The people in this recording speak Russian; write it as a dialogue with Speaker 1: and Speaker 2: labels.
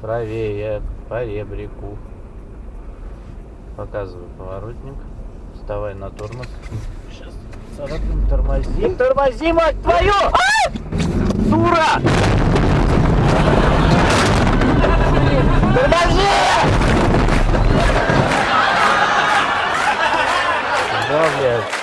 Speaker 1: правее по ребрику. Показываю поворотник. Вставай на тормоз. Сейчас царапнем, тормози. Тормози, мать твою! А! Дура! Подожди! Да, блядь.